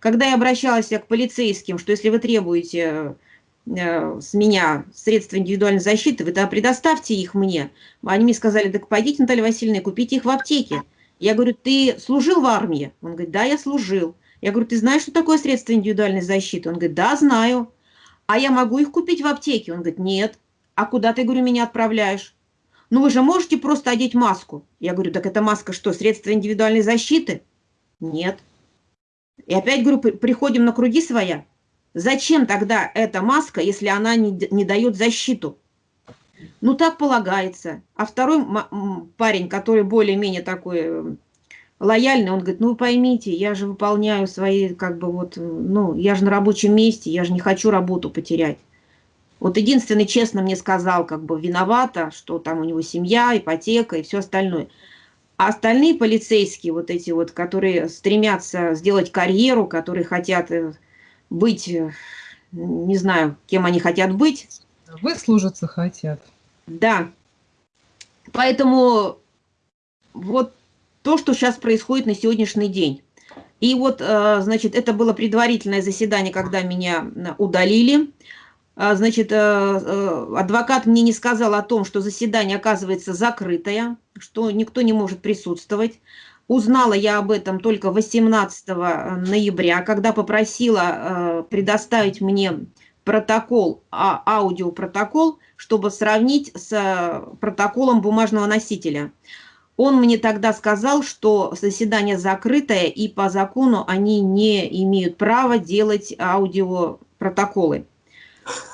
Когда я обращалась к полицейским, что если вы требуете э, с меня средства индивидуальной защиты, вы тогда предоставьте их мне. Они мне сказали, так пойдите, Наталья Васильевна, купите их в аптеке. Я говорю, ты служил в армии? Он говорит, да, я служил. Я говорю, ты знаешь, что такое средство индивидуальной защиты? Он говорит, да, знаю. А я могу их купить в аптеке? Он говорит, нет. А куда ты, говорю, меня отправляешь? Ну вы же можете просто одеть маску. Я говорю, так эта маска что, средство индивидуальной защиты? Нет. И опять, говорю, приходим на круги своя. Зачем тогда эта маска, если она не, не дает защиту? Ну, так полагается. А второй парень, который более-менее такой э, лояльный, он говорит, ну, вы поймите, я же выполняю свои, как бы вот, ну, я же на рабочем месте, я же не хочу работу потерять. Вот единственный честно мне сказал, как бы виновата, что там у него семья, ипотека и все остальное. А остальные полицейские, вот эти вот, которые стремятся сделать карьеру, которые хотят э, быть, э, не знаю, кем они хотят быть. Выслужиться хотят. Да. Поэтому вот то, что сейчас происходит на сегодняшний день. И вот, э, значит, это было предварительное заседание, когда меня удалили. А, значит, э, э, адвокат мне не сказал о том, что заседание оказывается закрытое, что никто не может присутствовать. Узнала я об этом только 18 ноября, когда попросила э, предоставить мне протокол, а, аудиопротокол, чтобы сравнить с протоколом бумажного носителя. Он мне тогда сказал, что заседание закрытое, и по закону они не имеют права делать аудиопротоколы.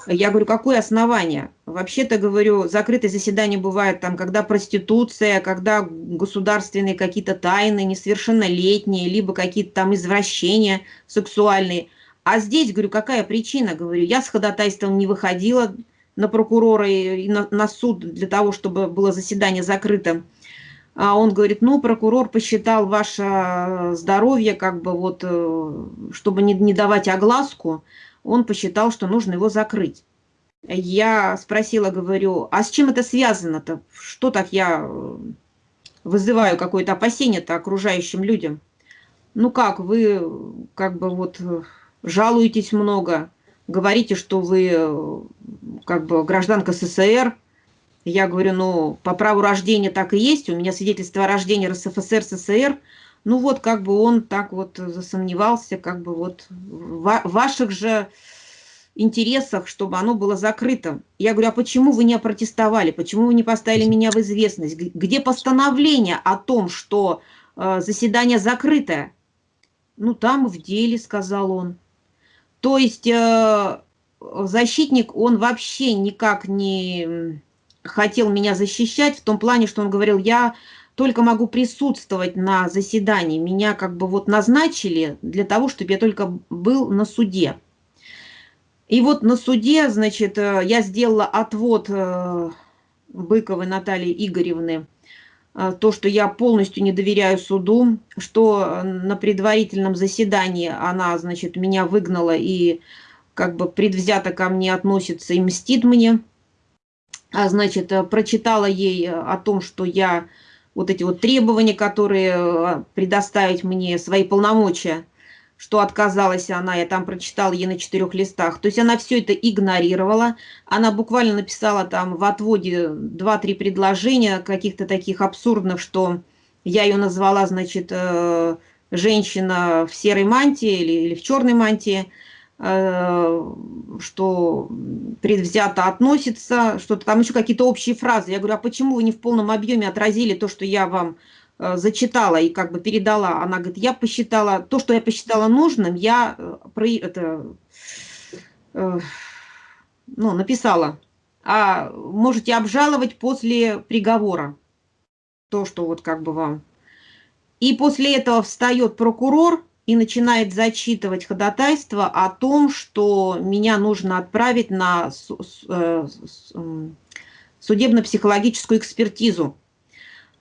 Я говорю, какое основание? Вообще-то, говорю, закрытые заседания бывают там, когда проституция, когда государственные какие-то тайны, несовершеннолетние, либо какие-то там извращения сексуальные. А здесь, говорю, какая причина? Говорю, я с ходатайством не выходила на прокурора и на, на суд для того, чтобы было заседание закрытым. А он говорит, ну, прокурор посчитал ваше здоровье, как бы вот, э, чтобы не, не давать огласку, он посчитал, что нужно его закрыть. Я спросила, говорю, а с чем это связано-то? Что так я э, вызываю какое-то опасение-то окружающим людям? Ну как, вы как бы вот жалуетесь много, говорите, что вы э, как бы гражданка СССР. Я говорю, ну, по праву рождения так и есть, у меня свидетельство о рождении РСФСР, СССР – ну вот как бы он так вот засомневался, как бы вот в ваших же интересах, чтобы оно было закрыто. Я говорю, а почему вы не опротестовали, почему вы не поставили меня в известность? Где постановление о том, что э, заседание закрытое? Ну там в деле, сказал он. То есть э, защитник, он вообще никак не хотел меня защищать в том плане, что он говорил, я только могу присутствовать на заседании. Меня как бы вот назначили для того, чтобы я только был на суде. И вот на суде, значит, э, я сделала отвод э, Быковой Натальи Игоревны, э, то, что я полностью не доверяю суду, что на предварительном заседании она, значит, меня выгнала и как бы предвзято ко мне относится и мстит мне. А, значит, прочитала ей о том, что я вот эти вот требования, которые э, предоставить мне, свои полномочия, что отказалась она, я там прочитала ей на четырех листах. То есть она все это игнорировала, она буквально написала там в отводе два-три предложения каких-то таких абсурдных, что я ее назвала, значит, э, женщина в серой мантии или, или в черной мантии, что предвзято относится, что-то там еще какие-то общие фразы. Я говорю, а почему вы не в полном объеме отразили то, что я вам э, зачитала и как бы передала? Она говорит, я посчитала, то, что я посчитала нужным, я э, про это, ну, написала. А можете обжаловать после приговора. То, что вот как бы вам. И после этого встает прокурор, и начинает зачитывать ходатайство о том, что меня нужно отправить на э, судебно-психологическую экспертизу.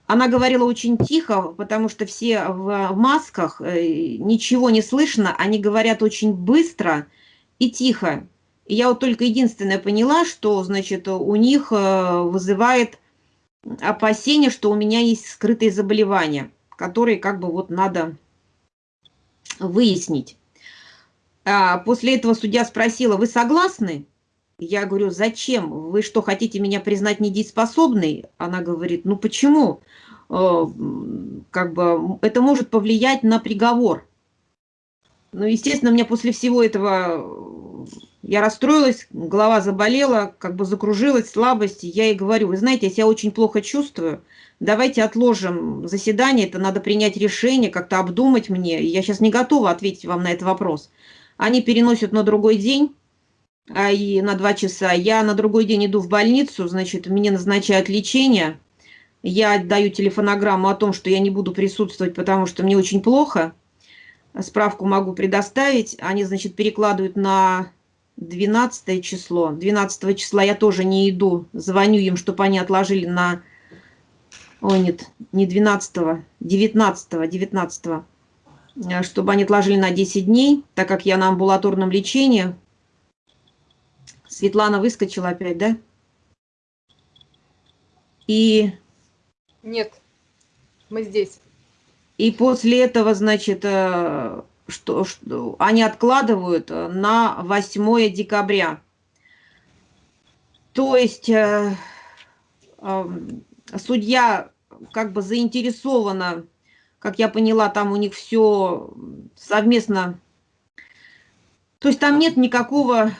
Она говорила очень тихо, потому что все в масках, э, ничего не слышно, они говорят очень быстро и тихо. И я вот только единственное поняла, что, значит, у них э, вызывает опасение, что у меня есть скрытые заболевания, которые как бы вот надо выяснить. А, после этого судья спросила, вы согласны? Я говорю, зачем? Вы что, хотите меня признать недееспособной? Она говорит, ну почему? Э, как бы это может повлиять на приговор. Ну, естественно, мне после всего этого я расстроилась, голова заболела, как бы закружилась, слабость. Я ей говорю, вы знаете, я себя очень плохо чувствую, давайте отложим заседание, это надо принять решение, как-то обдумать мне. Я сейчас не готова ответить вам на этот вопрос. Они переносят на другой день, а, и на два часа. Я на другой день иду в больницу, значит, мне назначают лечение. Я отдаю телефонограмму о том, что я не буду присутствовать, потому что мне очень плохо. Справку могу предоставить. Они, значит, перекладывают на 12 число. 12 числа я тоже не иду. Звоню им, чтобы они отложили на... Ой, нет, не 12, 19, 19, чтобы они отложили на 10 дней, так как я на амбулаторном лечении. Светлана выскочила опять, да? И... Нет, мы здесь. И после этого, значит, э, что, что они откладывают на 8 декабря. То есть э, э, судья как бы заинтересована, как я поняла, там у них все совместно. То есть там нет никакого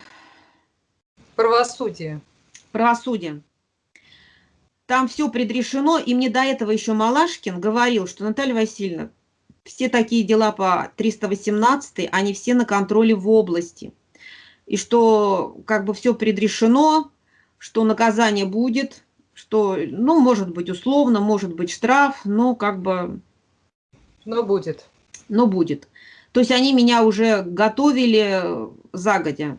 Правосудие. Правосудие. Там все предрешено, и мне до этого еще Малашкин говорил, что Наталья Васильевна, все такие дела по 318, они все на контроле в области. И что как бы все предрешено, что наказание будет, что, ну, может быть условно, может быть штраф, но как бы... Но будет. Но будет. То есть они меня уже готовили загодя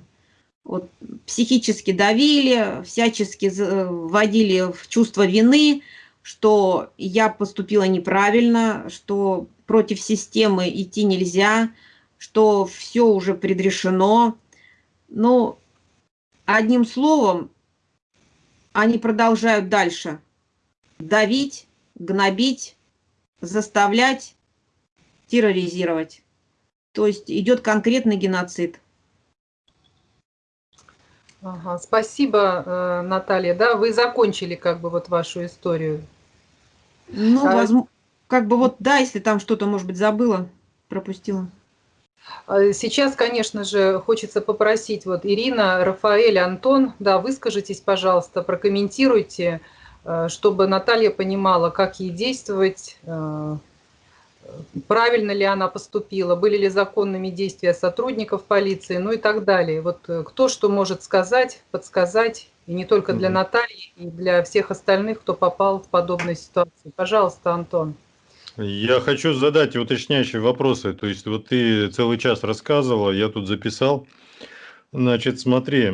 вот, психически давили, всячески вводили в чувство вины, что я поступила неправильно, что против системы идти нельзя, что все уже предрешено. Но одним словом, они продолжают дальше давить, гнобить, заставлять, терроризировать. То есть идет конкретный геноцид. Ага, спасибо, э, Наталья. Да, вы закончили как бы вот вашу историю. Ну, а... возможно, как бы вот, да, если там что-то, может быть, забыла, пропустила. А сейчас, конечно же, хочется попросить вот Ирина, Рафаэль, Антон, да, выскажитесь, пожалуйста, прокомментируйте, э, чтобы Наталья понимала, как ей действовать, э, правильно ли она поступила, были ли законными действия сотрудников полиции, ну и так далее. Вот э, кто что может сказать, подсказать, и не только для Натальи, и для всех остальных, кто попал в подобную ситуацию. Пожалуйста, Антон. Я хочу задать уточняющие вопросы. То есть вот ты целый час рассказывала, я тут записал. Значит, смотри,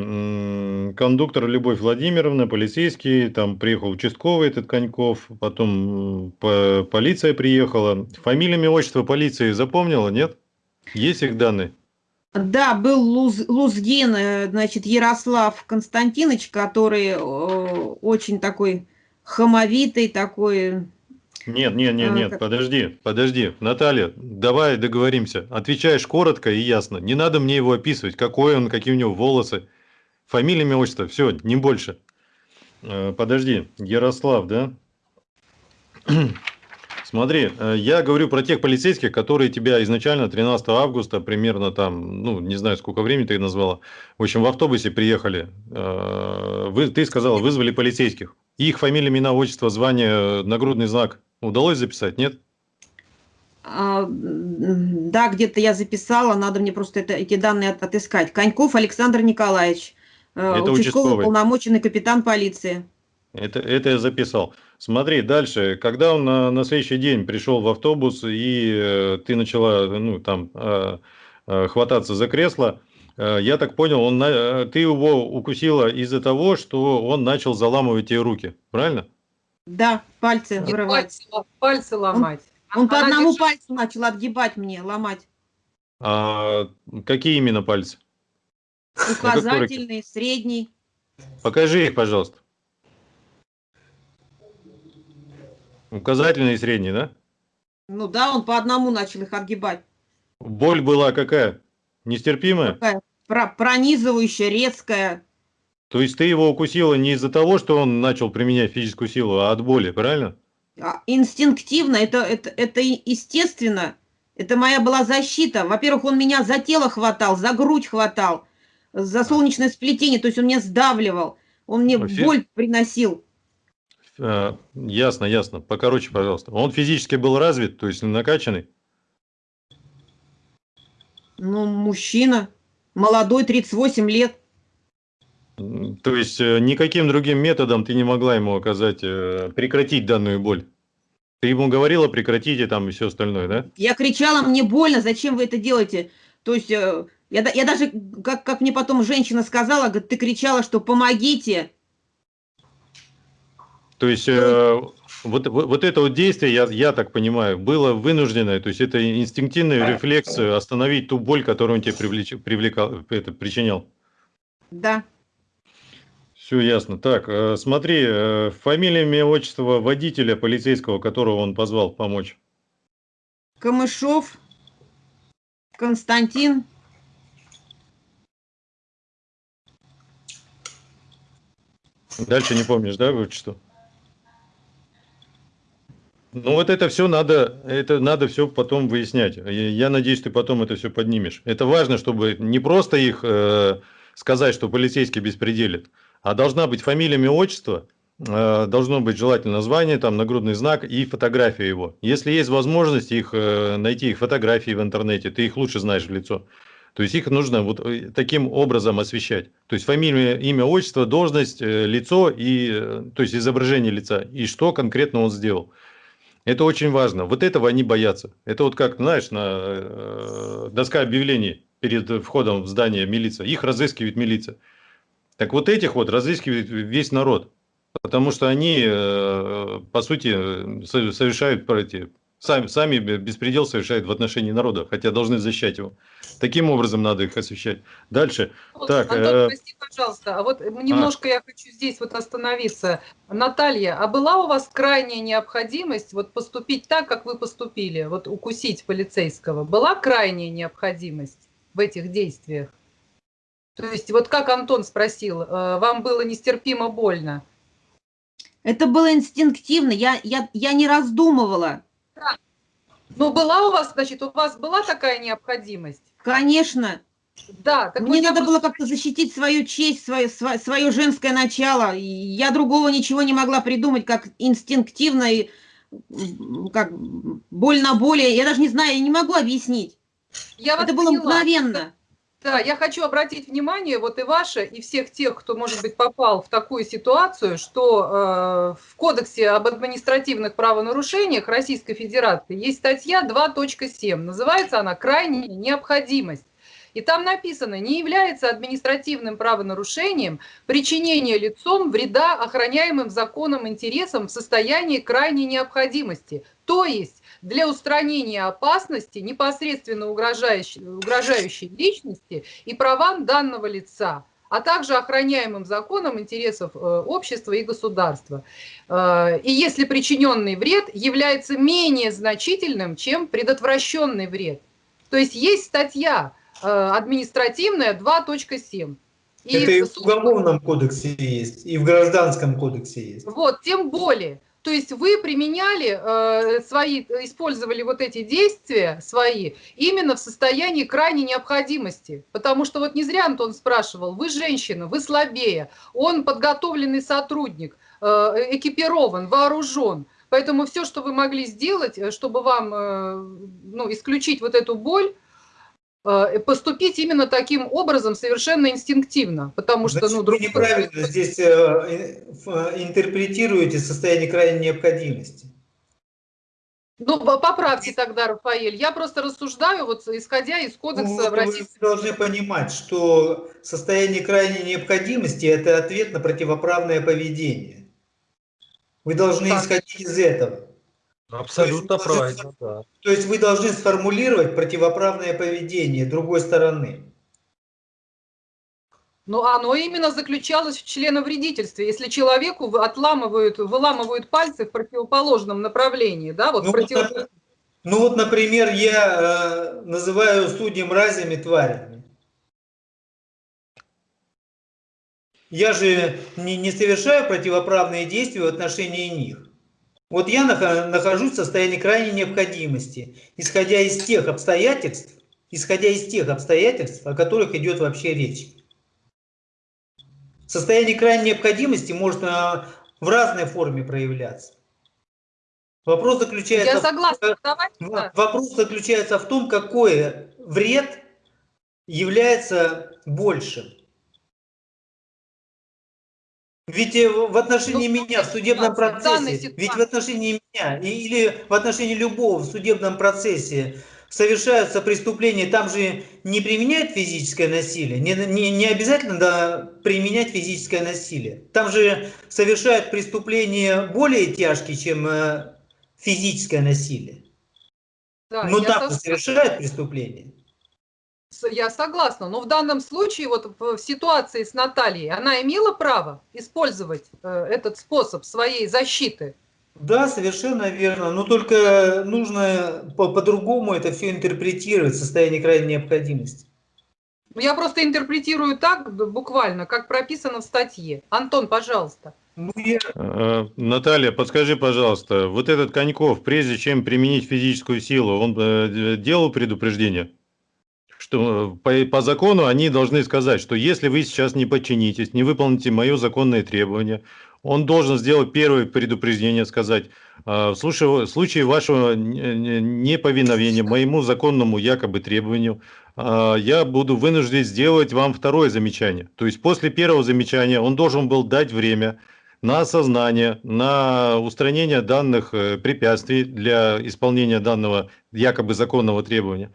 кондуктор Любовь Владимировна, полицейский, там приехал участковый этот Коньков, потом по, полиция приехала. Фамилия, имя, отчество полиции запомнила, нет? Есть их данные? Да, был Луз, Лузгин, э, значит, Ярослав Константинович, который очень такой хамовитый, такой нет, нет, нет, а, нет, подожди, подожди. Наталья, давай договоримся. Отвечаешь коротко и ясно. Не надо мне его описывать, какой он, какие у него волосы. Фамилия, имя, отчество, все, не больше. Э, подожди, Ярослав, да? Смотри, э, я говорю про тех полицейских, которые тебя изначально 13 августа, примерно там, ну, не знаю, сколько времени ты назвала, в общем, в автобусе приехали. Э, вы, ты сказала, вызвали полицейских. Их фамилия, имена, отчество, звание, нагрудный знак Удалось записать, нет? А, да, где-то я записала, надо мне просто это, эти данные от, отыскать. Коньков Александр Николаевич, э, это участковый, участковый полномоченный капитан полиции. Это, это я записал. Смотри, дальше, когда он на, на следующий день пришел в автобус, и э, ты начала ну, там, э, э, хвататься за кресло, э, я так понял, он, э, ты его укусила из-за того, что он начал заламывать тебе руки, правильно? Да, пальцы Нет, вырывать. Пальцы, пальцы ломать. Он, он по одному держит... пальцу начал отгибать мне, ломать. А какие именно пальцы? Указательный, средний. Покажи их, пожалуйста. Указательный и средний, да? Ну да, он по одному начал их отгибать. Боль была какая? Нестерпимая? Такая про- пронизывающая, резкая. То есть ты его укусила не из-за того, что он начал применять физическую силу, а от боли, правильно? А, Инстинктивно, это, это, это естественно. Это моя была защита. Во-первых, он меня за тело хватал, за грудь хватал, за солнечное сплетение, то есть он меня сдавливал, он мне Вообще- боль приносил. А, ясно, ясно. Покороче, пожалуйста. Он физически был развит, то есть накачанный? Ну, мужчина, молодой, 38 лет. То есть э, никаким другим методом ты не могла ему оказать, э, прекратить данную боль? Ты ему говорила прекратите там и все остальное, да? Я кричала, мне больно, зачем вы это делаете? То есть э, я, я даже, как, как мне потом женщина сказала, говорит, ты кричала, что помогите. То есть э, вот, вот, это вот действие, я, я так понимаю, было вынужденное, то есть это инстинктивный рефлекс остановить ту боль, которую он тебе привлеч, привлекал, это, причинял. Да. Все ясно. Так, э, смотри, э, фамилия, имя, отчество водителя полицейского, которого он позвал помочь. Камышов, Константин, Дальше не помнишь, да, отчество? Ну вот это все надо, это надо все потом выяснять. Я, я надеюсь, ты потом это все поднимешь. Это важно, чтобы не просто их э, сказать, что полицейский беспределит, а должна быть фамилия, имя, отчество, э, должно быть желательно звание, там нагрудный знак и фотография его. Если есть возможность их э, найти их фотографии в интернете, ты их лучше знаешь в лицо. То есть их нужно вот э, таким образом освещать. То есть фамилия, имя, отчество, должность, лицо и то есть изображение лица и что конкретно он сделал. Это очень важно. Вот этого они боятся. Это вот как, знаешь, на доска объявлений перед входом в здание милиция. Их разыскивает милиция. Так вот этих вот разыскивает весь народ. Потому что они, э, по сути, со- совершают эти, сами, сами беспредел совершают в отношении народа, хотя должны защищать его. Таким образом надо их освещать. Дальше. Вот, Так, Антон, э, прости, пожалуйста, а вот немножко я хочу здесь вот остановиться. Наталья, а была у вас крайняя необходимость вот поступить так, как вы поступили, вот укусить полицейского? Была крайняя необходимость в этих действиях? То есть вот как Антон спросил, э, вам было нестерпимо больно? Это было инстинктивно, я, я, я не раздумывала. Ну, была у вас, значит, у вас была такая необходимость? Конечно, Да, так мне надо было как-то защитить свою честь, свое, свое, женское начало. Я другого ничего не могла придумать, как инстинктивно и как боль на боли. Я даже не знаю, я не могу объяснить. я Это было мгновенно. Да, я хочу обратить внимание, вот и ваше, и всех тех, кто, может быть, попал в такую ситуацию, что э, в Кодексе об административных правонарушениях Российской Федерации есть статья 2.7. Называется она «Крайняя необходимость». И там написано, не является административным правонарушением причинение лицом вреда охраняемым законом интересам в состоянии крайней необходимости. То есть для устранения опасности, непосредственно угрожающей, угрожающей личности и правам данного лица, а также охраняемым законом интересов э, общества и государства. Э, И если причиненный вред является менее значительным, чем предотвращенный вред. То есть есть статья э, административная 2.7. И Это и в Уголовном кодексе есть, и в Гражданском кодексе есть. вот, тем более. То есть вы применяли э, свои, использовали вот эти действия свои именно в состоянии крайней необходимости. Потому что вот не зря Антон спрашивал, вы женщина, вы слабее, он подготовленный сотрудник, э, экипирован, вооружен. Поэтому все, что вы могли сделать, э, чтобы вам э, ну, исключить вот эту боль, поступить именно таким образом совершенно инстинктивно. Потому что, Значит, ну, вы другого- неправильно здесь э, э, интерпретируете состояние крайней необходимости. Ну, по- поправьте тогда, Рафаэль. Я просто рассуждаю, вот исходя из Ну, кодекса вот в вы должны понимать, что состояние крайней необходимости – это ответ на противоправное поведение. Вы должны Так. исходить из этого. Ну, абсолютно то есть, правильно, да. То есть вы должны сформулировать противоправное поведение другой стороны. Но оно именно заключалось в членовредительстве. Если человеку отламывают, выламывают пальцы в противоположном направлении, да, вот ну, против... вот, ну вот, например, я э, называю судьи мразями тварями. Я же не, не совершаю противоправные действия в отношении них. Вот я нахожусь в состоянии крайней необходимости, исходя из тех обстоятельств, исходя из тех обстоятельств, о которых идет вообще речь. Состояние крайней необходимости может а, в разной форме проявляться. Вопрос заключается, Я согласна. В, Давайте, вопрос заключается в том, какой вред является большим. Ведь э, в отношении ну, меня в судебном процессе, ведь в отношении меня или в отношении любого в судебном процессе совершаются преступления, там же не применяют физическое насилие, не, не, не обязательно да, применять физическое насилие. Там же совершают преступления более тяжкие, чем э, физическое насилие. Да, Но там же совершают преступления. Я согласна, но в данном случае, вот в ситуации с Натальей, она имела право использовать э, этот способ своей защиты? Да, совершенно верно. Но только нужно по-другому по это все интерпретировать в состоянии крайней необходимости. Ну, я просто интерпретирую так, буквально, как прописано в статье. Антон, пожалуйста. Ну, я... Э, Наталья, подскажи, пожалуйста, вот этот Коньков, прежде чем применить физическую силу, он э, делал предупреждение? Что по, по закону они должны сказать, что если вы сейчас не подчинитесь, не выполните мое законное требование, он должен сделать первое предупреждение, сказать, «А, в случае, вашего неповиновения моему законному якобы требованию, а, я буду вынужден сделать вам второе замечание. То есть после первого замечания он должен был дать время на осознание, на устранение данных э, препятствий для исполнения данного якобы законного требования.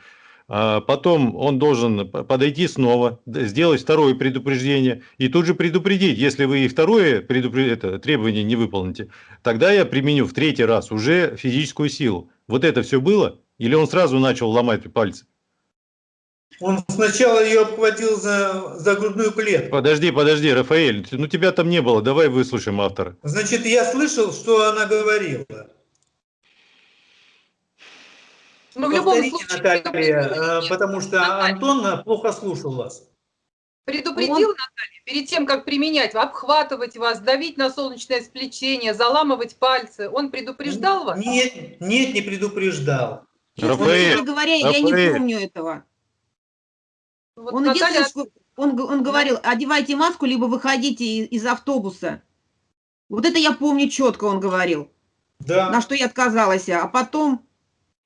А потом он должен подойти снова, сделать второе предупреждение и тут же предупредить, если вы и второе предупреждение, это, требование не выполните, тогда я применю в третий раз уже физическую силу. Вот это все было? Или он сразу начал ломать пальцы? Он сначала ее обхватил за, за грудную клетку. Подожди, подожди, Рафаэль, ну тебя там не было, давай выслушаем автора. Значит, я слышал, что она говорила. Ну, в любом случае, Наталья, э, потому что Наталья. Антон плохо слушал вас. Предупредил, Он... Наталья, перед тем, как применять, обхватывать вас, давить на солнечное сплетение, заламывать пальцы. Он предупреждал вас? Нет, нет, не предупреждал. Честно говоря, я не помню этого. Вот он, Наталья... он, он говорил, одевайте маску, либо выходите из, из автобуса. Вот это я помню четко, он говорил. Да. На что я отказалась. А потом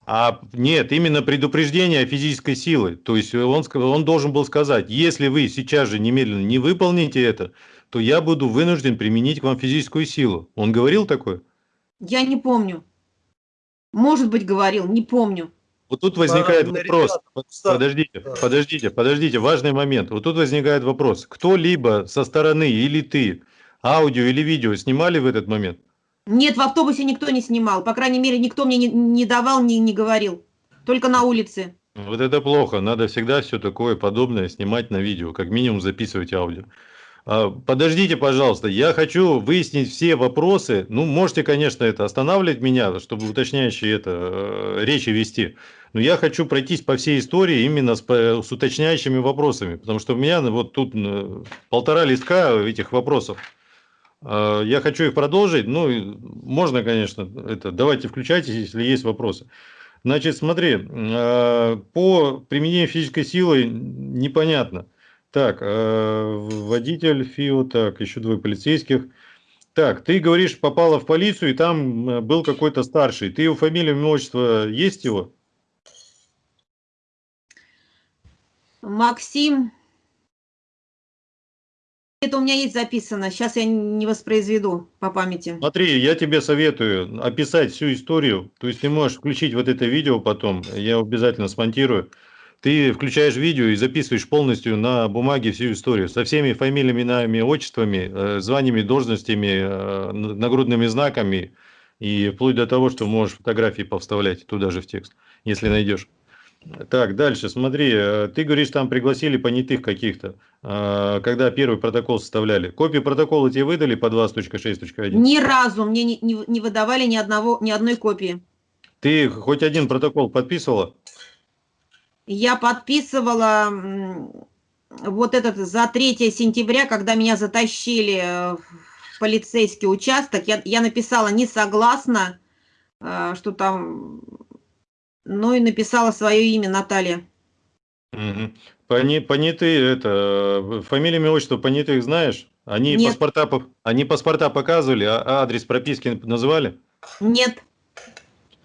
а нет, именно предупреждение физической силы. То есть он, он должен был сказать, если вы сейчас же немедленно не выполните это, то я буду вынужден применить к вам физическую силу. Он говорил такое? Я не помню. Может быть, говорил, не помню. Вот тут возникает вопрос. Подождите, подождите, подождите, важный момент. Вот тут возникает вопрос. Кто-либо со стороны или ты аудио или видео снимали в этот момент? Нет, в автобусе никто не снимал. По крайней мере, никто мне не, не давал, не, не говорил. Только на улице. Вот это плохо. Надо всегда все такое подобное снимать на видео. Как минимум записывать аудио. А, подождите, пожалуйста, я хочу выяснить все вопросы. Ну, можете, конечно, это останавливать меня, чтобы уточняющие это э, речи вести. Но я хочу пройтись по всей истории именно с, с уточняющими вопросами, потому что у меня вот тут э, полтора листка этих вопросов. А, я хочу их продолжить. Ну, можно, конечно, это. Давайте включайтесь, если есть вопросы. Значит, смотри, а, по применению физической силы непонятно. Так, а, водитель ФИО, так, еще двое полицейских. Так, ты говоришь, попала в полицию, и там был какой-то старший. Ты его фамилия, имя, отчество, есть его? Максим это у меня есть записано, сейчас я не воспроизведу по памяти. Смотри, я тебе советую описать всю историю, то есть ты можешь включить вот это видео потом, я обязательно смонтирую. Ты включаешь видео и записываешь полностью на бумаге всю историю со всеми фамилиями, именами, отчествами, э, званиями, должностями, э, нагрудными знаками и вплоть до того, что можешь фотографии повставлять туда же в текст, если найдешь. Так, дальше, смотри, э, ты говоришь, там пригласили понятых каких-то, э, когда первый протокол составляли. Копии протокола тебе выдали по 20.6.1? Ни разу мне не, не, не выдавали ни, одного, ни одной копии. Ты хоть один протокол подписывала? Я подписывала вот этот за 3 сентября, когда меня затащили в полицейский участок, я, я написала не согласна, э, что там, ну и написала свое имя Наталья. Угу. Пони, понятые, это, фамилия, имя, отчество понятых знаешь? Они Нет. паспорта, по- они паспорта показывали, а адрес прописки называли? Нет.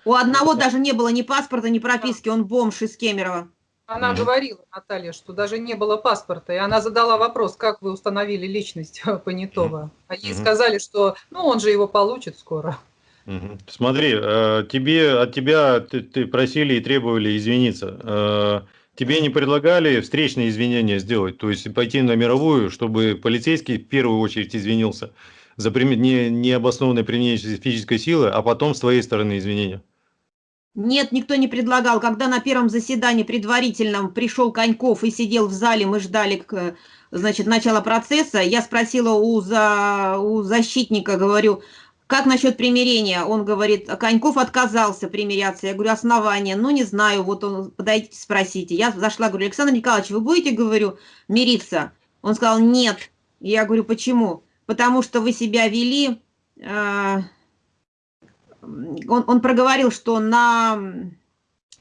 У одного даже не было ни паспорта, ни прописки, он бомж из Кемерово. Она говорила, Наталья, что даже не было паспорта, и она задала вопрос, как вы установили личность Понятого. А ей Мгм. сказали, что ну он же его получит скоро. Смотри, э, тебе, от тебя ты, ты просили и требовали извиниться. Э, Тебе не предлагали встречные извинения сделать, то есть пойти на мировую, чтобы полицейский в первую очередь извинился за не, необоснованное применение физической силы, а потом с твоей стороны извинения? Нет, никто не предлагал. Когда на первом заседании предварительном пришел Коньков и сидел в зале, мы ждали значит, начала процесса, я спросила у, за, у защитника, говорю, как насчет примирения? Он говорит, Коньков отказался примиряться. Я говорю, основания? Ну, не знаю, вот он, подойдите, спросите. Я зашла, говорю, Александр Николаевич, вы будете, говорю, мириться? Он сказал, нет. Я говорю, почему? Потому что вы себя вели... э, он, он проговорил, что на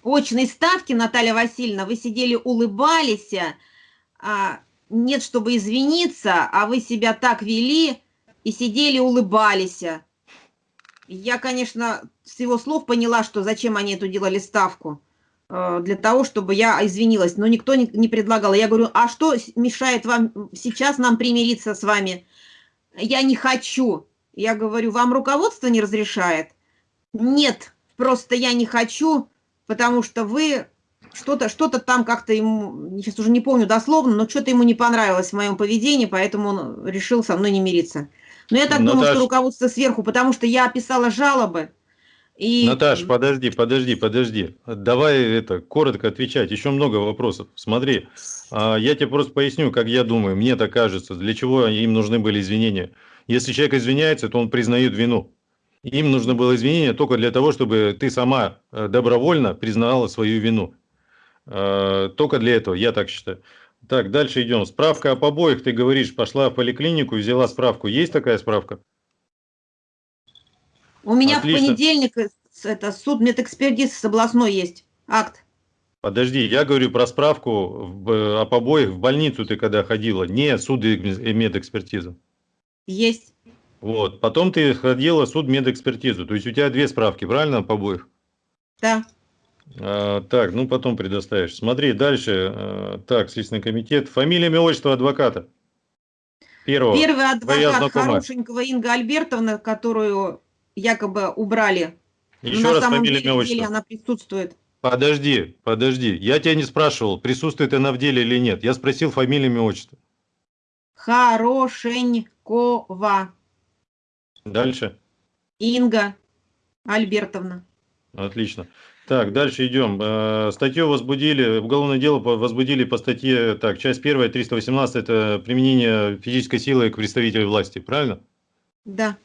очной ставке, Наталья Васильевна, вы сидели, улыбались, а, нет, чтобы извиниться, а вы себя так вели и сидели, улыбались. Я, конечно, с его слов поняла, что зачем они эту делали ставку. э, Для того, чтобы я извинилась. Но никто не, предлагал. Я говорю, а что мешает вам сейчас нам примириться с вами? Я не хочу. Я говорю, вам руководство не разрешает? Нет, просто я не хочу, потому что вы что-то что там как-то ему, сейчас уже не помню дословно, но что-то ему не понравилось в моем поведении, поэтому он решил со мной не мириться. Но я так думаю, Наташ. что руководство сверху, потому что я писала жалобы. И... Наташ, подожди, подожди, подожди. Давай это коротко отвечать. Еще много вопросов. Смотри, а, я тебе просто поясню, как я думаю. Мне так кажется, для чего им нужны были извинения. Если человек извиняется, то он признает вину. Им нужно было извинение только для того, чтобы ты сама э, добровольно признала свою вину. Э, Только для этого, я так считаю. Так, дальше идем. Справка об обоих, ты говоришь, пошла в поликлинику, взяла справку. Есть такая справка? У меня Отлично. в понедельник э, это суд медэкспертизы с областной есть акт. Подожди, я говорю про справку в, э, об обоих в больницу ты когда ходила, не суд и медэкспертизу. Есть. Вот, потом ты ходила в суд медэкспертизу, то есть у тебя две справки, правильно, об обоих? Да. А, так, ну потом предоставишь. Смотри, дальше. а, так, Следственный комитет. Фамилия, имя, отчество адвоката. Первого. Первый адвокат хорошенького Инга Альбертовна, которую якобы убрали. Но Еще на раз фамилия, имя, отчество. она присутствует. Подожди, подожди. Я тебя не спрашивал, присутствует она в деле или нет. Я спросил фамилию, имя, отчество. Хорошенькова Дальше. Инга Альбертовна. Отлично. Так, дальше идем. Э, Статью возбудили, уголовное дело возбудили по статье, так, часть первая, 318, это применение физической силы к представителю власти, правильно? Да.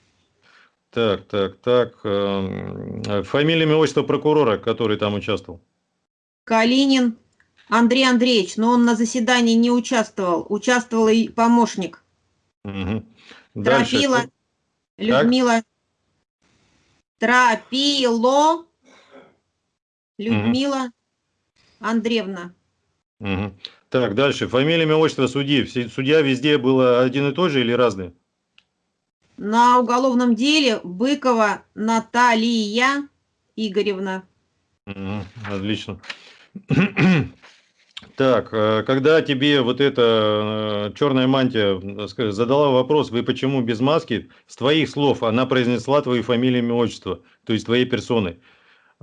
Так, так, так. эм, Фамилия, имя, отчество прокурора, который там участвовал. Калинин Андрей Андреевич, но он на заседании не участвовал. Участвовал и помощник. Мгм. Дальше. Тропила Людмила. Тропило Людмила Андреевна. Мгм. Так, дальше. Фамилия, имя, отчество судьи. Судья везде было один и тот же или разные? На уголовном деле Быкова Наталья Игоревна. Мгм, Отлично. Так, э, когда тебе вот эта э, черная мантия э, задала вопрос, вы почему без маски, с твоих слов она произнесла твою фамилию, имя, отчество, то есть твоей персоной.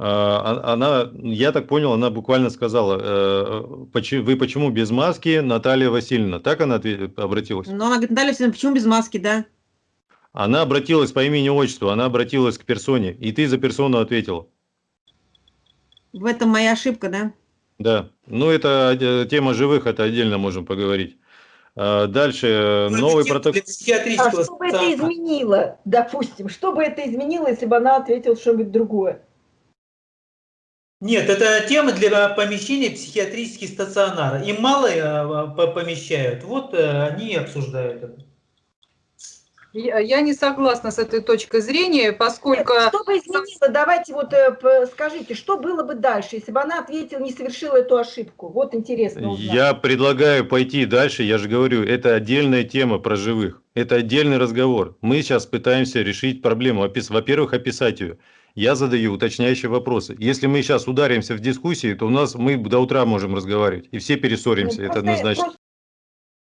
А, а- Она, я так понял, она буквально сказала, э, «Почему- вы почему без маски, Наталья Васильевна? Так она обратилась? Но она говорит, Наталья Васильевна, почему без маски, да? Она обратилась по имени отчеству, она обратилась к персоне, и ты за персону ответила. В этом моя ошибка, да? Да, ну это тема живых, это отдельно можем поговорить. А, Дальше э, новый протокол. А что бы это изменило, допустим, что бы это изменило, если бы она ответила что-нибудь другое? Нет, это тема для помещения психиатрических стационаров. Им мало э, помещают, вот э, они и обсуждают это. Я не согласна с этой точкой зрения, поскольку... Что бы изменило, давайте вот э, скажите, что было бы дальше, если бы она ответила, не совершила эту ошибку? Вот интересно узнать. Я предлагаю пойти дальше, я же говорю, это отдельная тема про живых, это отдельный разговор. Мы сейчас пытаемся решить проблему, во-первых, описать ее. Я задаю уточняющие вопросы. Если мы сейчас ударимся в дискуссии, то у нас мы до утра можем разговаривать, и все перессоримся, ну, это однозначно. Просто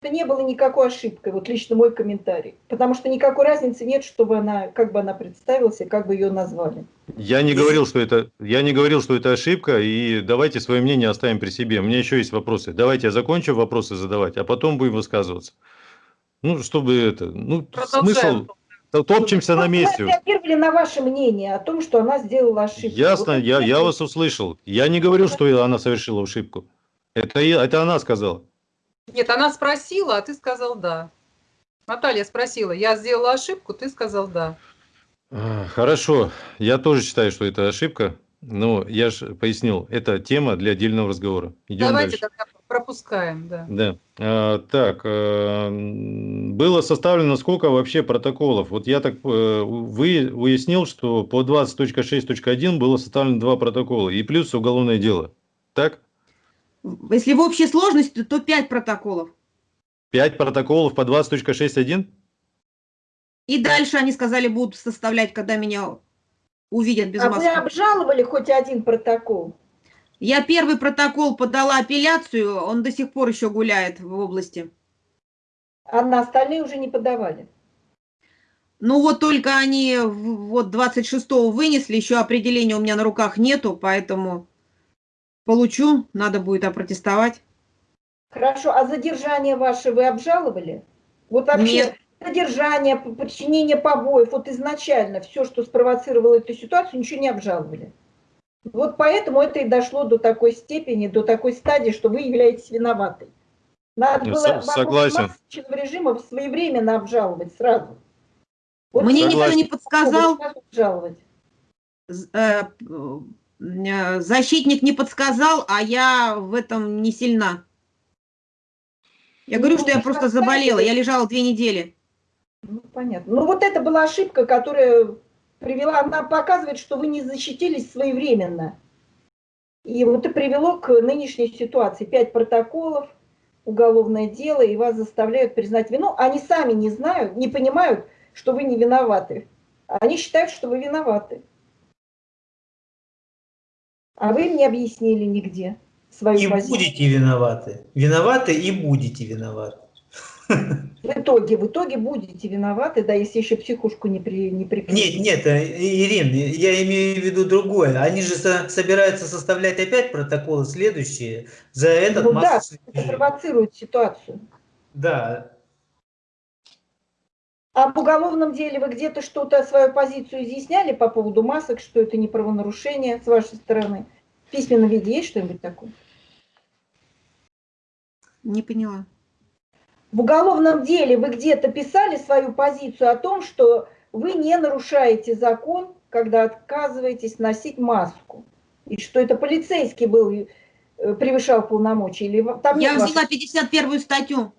это не было никакой ошибкой, вот лично мой комментарий. Потому что никакой разницы нет, чтобы она, как бы она представилась и как бы ее назвали. Я не говорил, что это, я не говорил, что это ошибка, и давайте свое мнение оставим при себе. У меня еще есть вопросы. Давайте я закончу вопросы задавать, а потом будем высказываться. Ну, чтобы это, ну, смысл, топчемся на месте. Мы реагировали на ваше мнение о том, что она сделала ошибку. Ясно, вот я, я вас услышал. Я не говорил, что она совершила ошибку. Это, это она сказала. Нет, она спросила, а ты сказал да. Наталья спросила, я сделала ошибку, ты сказал да. А, хорошо, я тоже считаю, что это ошибка, но я же пояснил, это тема для отдельного разговора. Идем Давайте дальше. тогда пропускаем, да. Да. А, так, а, было составлено сколько вообще протоколов? Вот я так а, вы уяснил, что по 20.6.1 было составлено два протокола и плюс уголовное дело. Так? Если в общей сложности, то 5 протоколов. 5 протоколов по 20.6.1? И дальше они сказали, будут составлять, когда меня увидят без а маски. А вы обжаловали хоть один протокол? Я первый протокол подала апелляцию, он до сих пор еще гуляет в области. А на остальные уже не подавали? Ну вот только они вот 26-го вынесли, еще определения у меня на руках нету, поэтому Получу, надо будет опротестовать. Хорошо, а задержание ваше вы обжаловали? Вот вообще Нет. задержание, подчинение побоев, вот изначально все, что спровоцировало эту ситуацию, ничего не обжаловали. Вот поэтому это и дошло до такой степени, до такой стадии, что вы являетесь виноватой. Надо было согласен. режима своевременно обжаловать сразу. Вот Мне никто не подсказал. Обжаловать. Э, Э, защитник не подсказал, а я в этом не сильна. Я говорю, ну, что я просто заболела, я лежала две недели. Ну, понятно. Ну, вот это была ошибка, которая привела, она показывает, что вы не защитились своевременно. И вот это привело к нынешней ситуации. Пять протоколов, уголовное дело, и вас заставляют признать вину. Они сами не знают, не понимают, что вы не виноваты. Они считают, что вы виноваты. А вы мне объяснили нигде свою и позицию. будете виноваты. Виноваты и будете виноваты. В итоге, в итоге будете виноваты, да, если еще психушку не, при, не прикрепить. Нет, нет, э, Ирин, я имею в виду другое. Они же со, собираются составлять опять протоколы следующие за этот ну, да, это провоцирует ситуацию. Да, а в уголовном деле вы где-то что-то, свою позицию изъясняли по поводу масок, что это не правонарушение с вашей стороны? В письменном виде есть что-нибудь такое? Не поняла. В уголовном деле вы где-то писали свою позицию о том, что вы не нарушаете закон, когда отказываетесь носить маску. И что это полицейский был, э, превышал полномочия? Или там Я взяла вашей... 51 статью.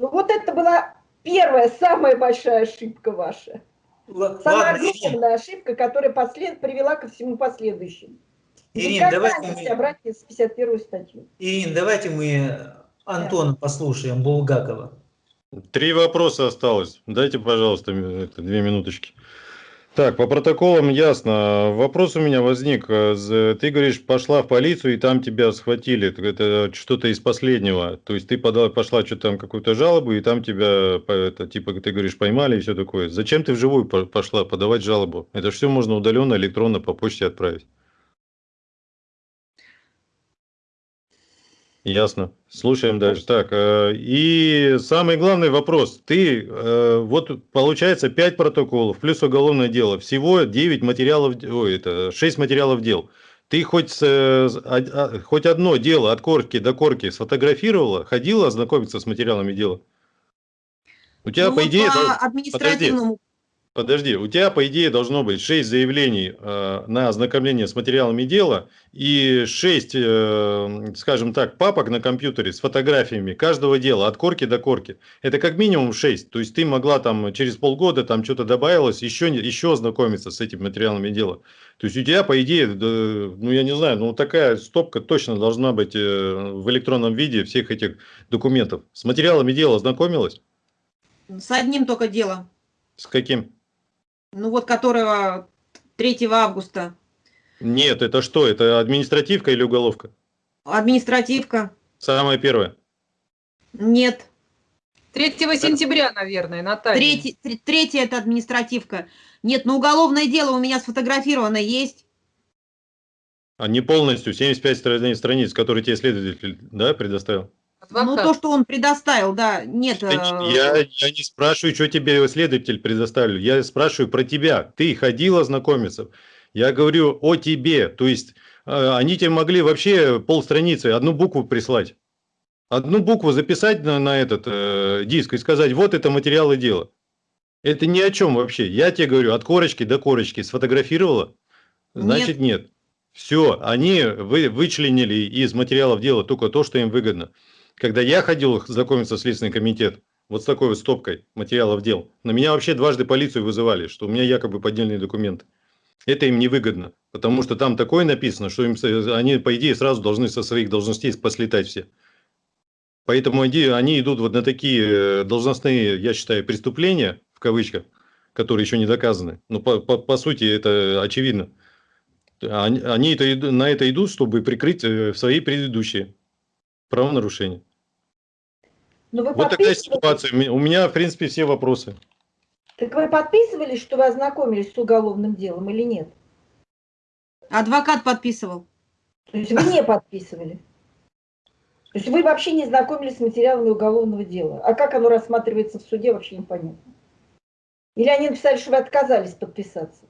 Ну вот это была Первая, самая большая ошибка ваша. Ладно, Самая огромная ошибка, которая послед... привела ко всему последующему. Ирин, давайте мы... с 51 статью. Ирин, давайте мы Антона послушаем, Булгакова. Три вопроса осталось. Дайте, пожалуйста, две минуточки. Так, по протоколам ясно. Вопрос у меня возник. Ты говоришь, пошла в полицию, и там тебя схватили. Это что-то из последнего. То есть ты подала, пошла что-то там какую-то жалобу, и там тебя, это, типа, ты говоришь, поймали и все такое. Зачем ты вживую пошла подавать жалобу? Это все можно удаленно, электронно по почте отправить. Ясно. Слушаем дальше. Так, э, и самый главный вопрос. Ты, э, вот получается 5 протоколов плюс уголовное дело. Всего 9 материалов, ой, это 6 материалов дел. Ты хоть, а, хоть одно дело от корки до корки сфотографировала, ходила ознакомиться с материалами дела? У тебя, ну, по идее... По административному... Подожди, у тебя, по идее, должно быть 6 заявлений э, на ознакомление с материалами дела и 6, э, скажем так, папок на компьютере с фотографиями каждого дела от корки до корки. Это как минимум 6. То есть ты могла там через полгода там что-то добавилось, еще, еще ознакомиться с этими материалами дела. То есть у тебя, по идее, ну я не знаю, ну такая стопка точно должна быть э, в электронном виде всех этих документов. С материалами дела ознакомилась? С одним только делом. С каким? Ну вот которого 3 августа. Нет, это что? Это административка или уголовка? Административка. Самое первое. Нет. 3 сентября, наверное, Наталья. Третий, третье это административка. Нет, но уголовное дело у меня сфотографировано есть. А не полностью, 75 страниц, которые тебе следователь да, предоставил? Адвокат. Ну, то, что он предоставил, да, нет. Э, я, я не спрашиваю, что тебе следователь предоставил. Я спрашиваю про тебя. Ты ходила знакомиться. Я говорю о тебе. То есть, э, они тебе могли вообще полстраницы, одну букву прислать. Одну букву записать на, на этот э, диск и сказать, вот это материалы дела. Это ни о чем вообще. Я тебе говорю, от корочки до корочки сфотографировала? Значит, нет. нет. Все, они вы, вычленили из материалов дела только то, что им выгодно. Когда я ходил знакомиться с Следственный комитет, вот с такой вот стопкой материалов дел, на меня вообще дважды полицию вызывали, что у меня якобы поддельные документы. Это им невыгодно, потому что там такое написано, что им, они, по идее, сразу должны со своих должностей послетать все. Поэтому они идут вот на такие э, должностные, я считаю, преступления, в кавычках, которые еще не доказаны. Но по, по, по сути это очевидно. Они, они это, на это идут, чтобы прикрыть э, свои предыдущие правонарушения. Но ну, вы вот такая ситуация. У меня, в принципе, все вопросы. Так вы подписывались, что вы ознакомились с уголовным делом или нет? Адвокат подписывал. То есть вы не подписывали? То есть вы вообще не знакомились с материалами уголовного дела? А как оно рассматривается в суде, вообще непонятно. Или они написали, что вы отказались подписаться?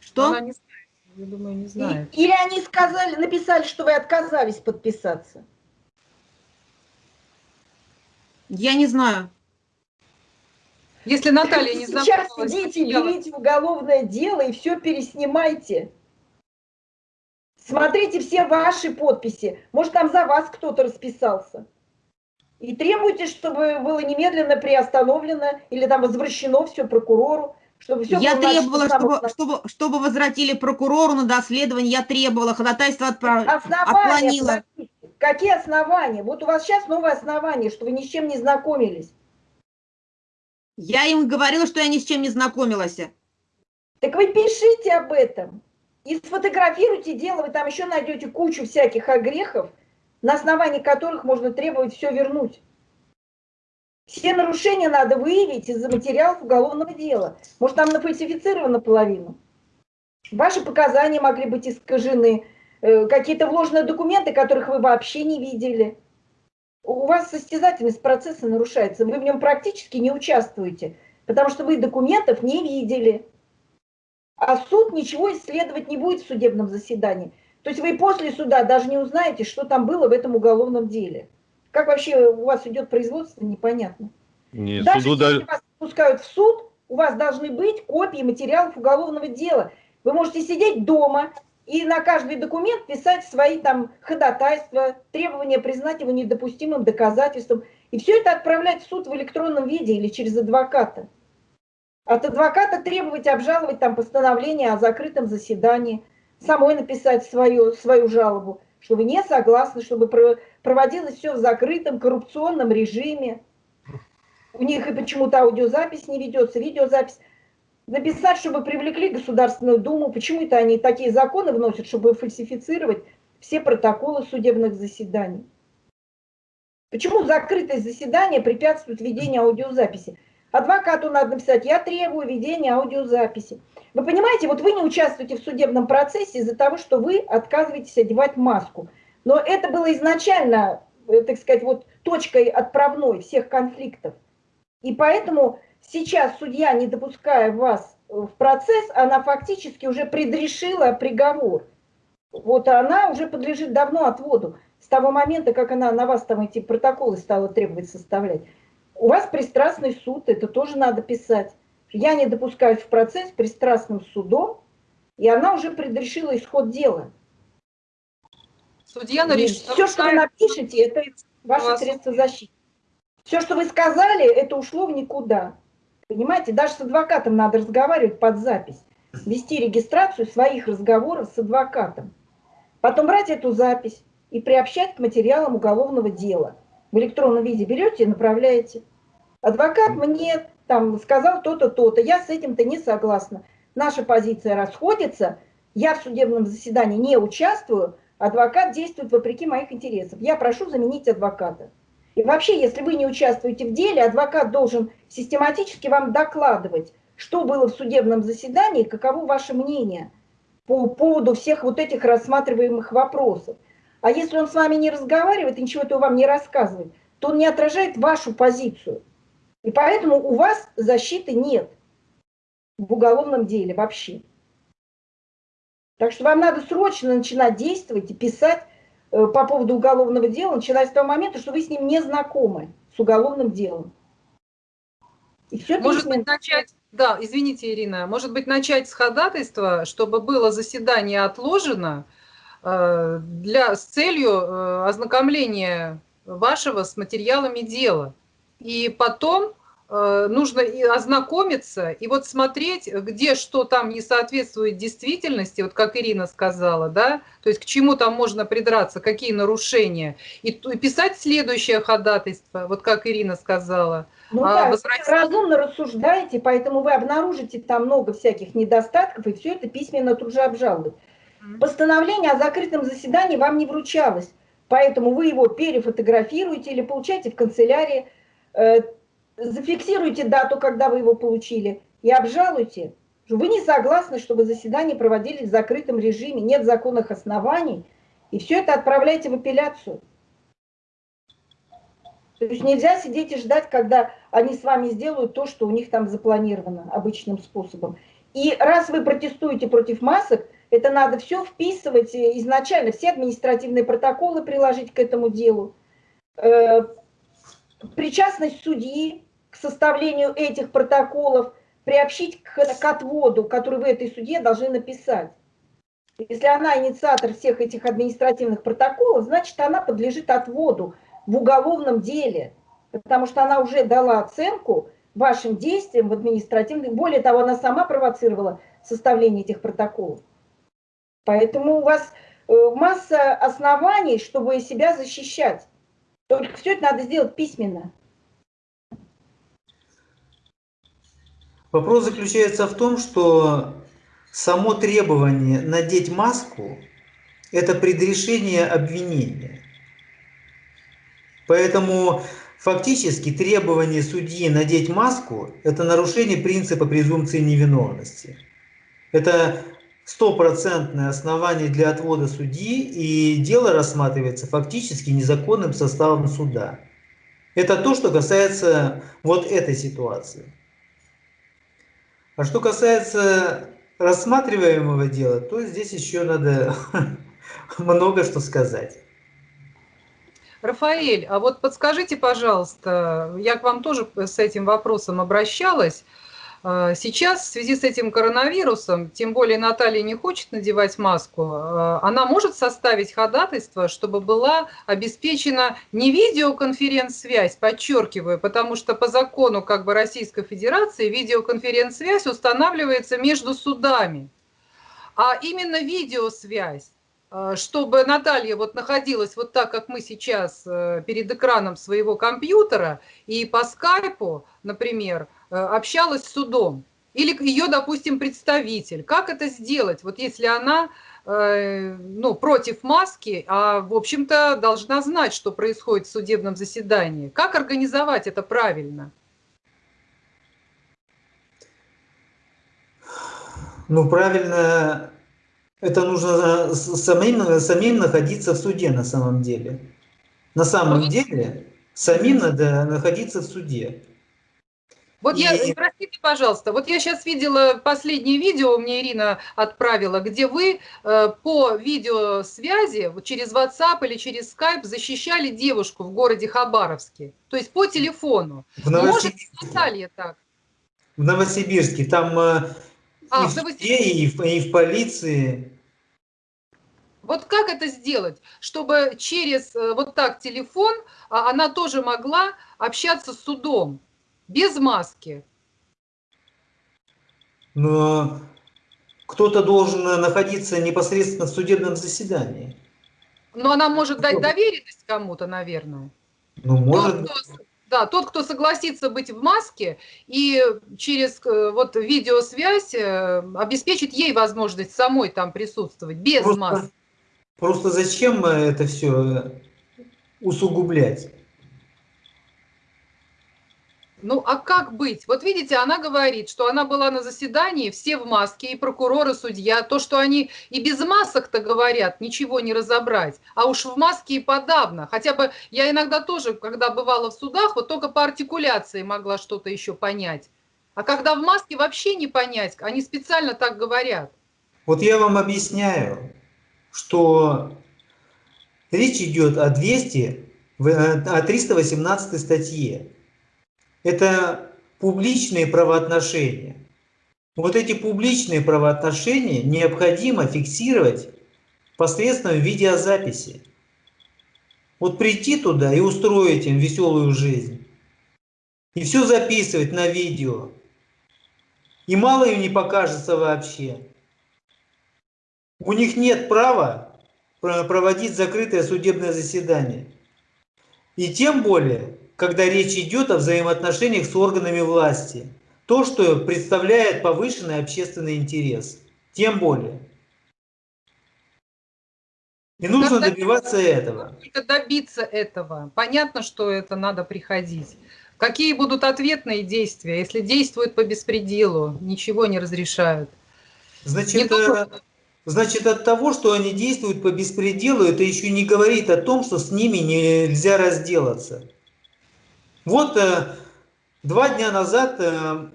Что? Она не знает. Я думаю, не знает. Или они сказали, написали, что вы отказались подписаться? Я не знаю. Если Наталья не. Сейчас идите, берите уголовное дело и все переснимайте. Смотрите все ваши подписи. Может, там за вас кто-то расписался. И требуйте, чтобы было немедленно приостановлено или там возвращено все прокурору. Чтобы все я требовала, чтобы, чтобы, чтобы возвратили прокурору на доследование, я требовала, ходатайство отправ... отклонила. Какие основания? Вот у вас сейчас новое основание, что вы ни с чем не знакомились. Я им говорила, что я ни с чем не знакомилась. Так вы пишите об этом. И сфотографируйте дело, вы там еще найдете кучу всяких огрехов, на основании которых можно требовать все вернуть. Все нарушения надо выявить из-за материалов уголовного дела. Может, там нафальсифицировано половину. Ваши показания могли быть искажены, какие-то вложенные документы, которых вы вообще не видели. У вас состязательность процесса нарушается, вы в нем практически не участвуете, потому что вы документов не видели. А суд ничего исследовать не будет в судебном заседании. То есть вы после суда даже не узнаете, что там было в этом уголовном деле. Как вообще у вас идет производство, непонятно. Нет, Даже суду если вас пускают в суд, у вас должны быть копии материалов уголовного дела. Вы можете сидеть дома и на каждый документ писать свои там ходатайства, требования признать его недопустимым доказательством. И все это отправлять в суд в электронном виде или через адвоката. От адвоката требовать обжаловать там постановление о закрытом заседании, самой написать свою, свою жалобу что вы не согласны, чтобы проводилось все в закрытом коррупционном режиме. У них и почему-то аудиозапись не ведется, видеозапись. Написать, чтобы привлекли Государственную Думу, почему это они такие законы вносят, чтобы фальсифицировать все протоколы судебных заседаний. Почему закрытое заседание препятствует ведению аудиозаписи? Адвокату надо написать, я требую ведения аудиозаписи. Вы понимаете, вот вы не участвуете в судебном процессе из-за того, что вы отказываетесь одевать маску. Но это было изначально, э, так сказать, вот точкой отправной всех конфликтов. И поэтому сейчас судья, не допуская вас в процесс, она фактически уже предрешила приговор. Вот она уже подлежит давно отводу. С того момента, как она на вас там эти протоколы стала требовать составлять. У вас пристрастный суд, это тоже надо писать. Я не допускаюсь в процесс пристрастным судом, и она уже предрешила исход дела. Судья решит. Все, что вы напишете, это ваше средство защиты. Все, что вы сказали, это ушло в никуда. Понимаете, даже с адвокатом надо разговаривать под запись. Вести регистрацию своих разговоров с адвокатом. Потом брать эту запись и приобщать к материалам уголовного дела. В электронном виде берете и направляете. Адвокат мне там сказал то-то, то-то, я с этим-то не согласна. Наша позиция расходится, я в судебном заседании не участвую, адвокат действует вопреки моих интересов. Я прошу заменить адвоката. И вообще, если вы не участвуете в деле, адвокат должен систематически вам докладывать, что было в судебном заседании, каково ваше мнение по поводу всех вот этих рассматриваемых вопросов. А если он с вами не разговаривает и ничего этого вам не рассказывает, то он не отражает вашу позицию. И поэтому у вас защиты нет в уголовном деле вообще. Так что вам надо срочно начинать действовать и писать по поводу уголовного дела, начиная с того момента, что вы с ним не знакомы, с уголовным делом. И все Может быть, начать, да, извините, Ирина, может быть, начать с ходатайства, чтобы было заседание отложено э, для, с целью э, ознакомления вашего с материалами дела. И потом Э, нужно и ознакомиться и вот смотреть, где что там не соответствует действительности, вот как Ирина сказала, да, то есть к чему там можно придраться, какие нарушения, и, и писать следующее ходатайство, вот как Ирина сказала. Ну а, да, возвращать... разумно рассуждаете, поэтому вы обнаружите там много всяких недостатков, и все это письменно тут же обжаловать. Постановление о закрытом заседании вам не вручалось, поэтому вы его перефотографируете или получаете в канцелярии э, зафиксируйте дату, когда вы его получили, и обжалуйте. Вы не согласны, чтобы заседания проводились в закрытом режиме, нет законных оснований, и все это отправляйте в апелляцию. То есть нельзя сидеть и ждать, когда они с вами сделают то, что у них там запланировано обычным способом. И раз вы протестуете против масок, это надо все вписывать изначально, все административные протоколы приложить к этому делу. Э, причастность судьи, к составлению этих протоколов приобщить к, к отводу, который вы этой суде должны написать. Если она инициатор всех этих административных протоколов, значит, она подлежит отводу в уголовном деле, потому что она уже дала оценку вашим действиям в административных. Более того, она сама провоцировала составление этих протоколов. Поэтому у вас э, масса оснований, чтобы себя защищать. Только все это надо сделать письменно. Вопрос заключается в том, что само требование надеть маску – это предрешение обвинения. Поэтому фактически требование судьи надеть маску – это нарушение принципа презумпции невиновности. Это стопроцентное основание для отвода судьи, и дело рассматривается фактически незаконным составом суда. Это то, что касается вот этой ситуации. А что касается рассматриваемого дела, то здесь еще надо много что сказать. Рафаэль, а вот подскажите, пожалуйста, я к вам тоже с этим вопросом обращалась. А, сейчас в связи с этим коронавирусом, тем более Наталья не хочет надевать маску, а, она может составить ходатайство, чтобы была обеспечена не видеоконференц-связь, подчеркиваю, потому что по закону как бы Российской Федерации видеоконференц-связь устанавливается между судами, а именно видеосвязь а, чтобы Наталья вот находилась вот так, как мы сейчас э, перед экраном своего компьютера, и по скайпу, например, общалась с судом, или ее, допустим, представитель. Как это сделать, вот если она э, ну, против маски, а, в общем-то, должна знать, что происходит в судебном заседании? Как организовать это правильно? Ну, правильно, это нужно самим, самим находиться в суде на самом деле. На самом ну, деле, самим надо находиться в суде. Вот и... я, простите, пожалуйста, вот я сейчас видела последнее видео, мне Ирина отправила, где вы э, по видеосвязи через WhatsApp или через Skype защищали девушку в городе Хабаровске, то есть по телефону. В Может, Наталья так? В Новосибирске. Там э, а, и, в суде, и, в, и в полиции. Вот как это сделать, чтобы через э, вот так телефон а, она тоже могла общаться с судом без маски? Но кто-то должен находиться непосредственно в судебном заседании. Но она может дать доверенность кому-то, наверное. Ну, может. Тот, кто, да, тот, кто согласится быть в маске и через э, вот видеосвязь э, обеспечит ей возможность самой там присутствовать без просто, маски. Просто зачем это все усугублять? Ну, а как быть? Вот видите, она говорит, что она была на заседании, все в маске, и прокурор, и судья. То, что они и без масок-то говорят, ничего не разобрать. А уж в маске и подавно. Хотя бы я иногда тоже, когда бывала в судах, вот только по артикуляции могла что-то еще понять. А когда в маске вообще не понять, они специально так говорят. Вот я вам объясняю, что речь идет о 200, о 318 статье это публичные правоотношения. Вот эти публичные правоотношения необходимо фиксировать посредством видеозаписи. Вот прийти туда и устроить им веселую жизнь. И все записывать на видео. И мало им не покажется вообще. У них нет права проводить закрытое судебное заседание. И тем более когда речь идет о взаимоотношениях с органами власти. То, что представляет повышенный общественный интерес. Тем более. И нужно как добиваться этого. Добиться этого? Понятно, что это надо приходить. Какие будут ответные действия, если действуют по беспределу, ничего не разрешают? Значит, не только... Э, значит, от того, что они действуют по беспределу, это еще не говорит о том, что с ними нельзя разделаться. Вот э, два дня назад э,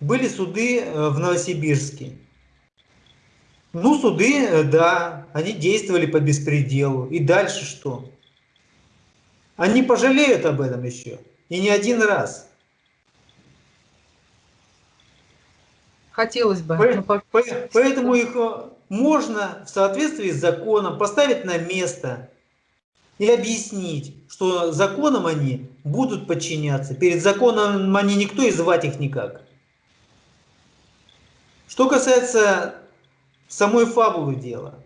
были суды э, в Новосибирске. Ну, суды, да, они действовали по беспределу. И дальше что? Они пожалеют об этом еще. И не один раз. Хотелось бы. По, по, поэтому их можно в соответствии с законом поставить на место и объяснить, что законом они будут подчиняться. Перед законом они никто и звать их никак. Что касается самой фабулы дела,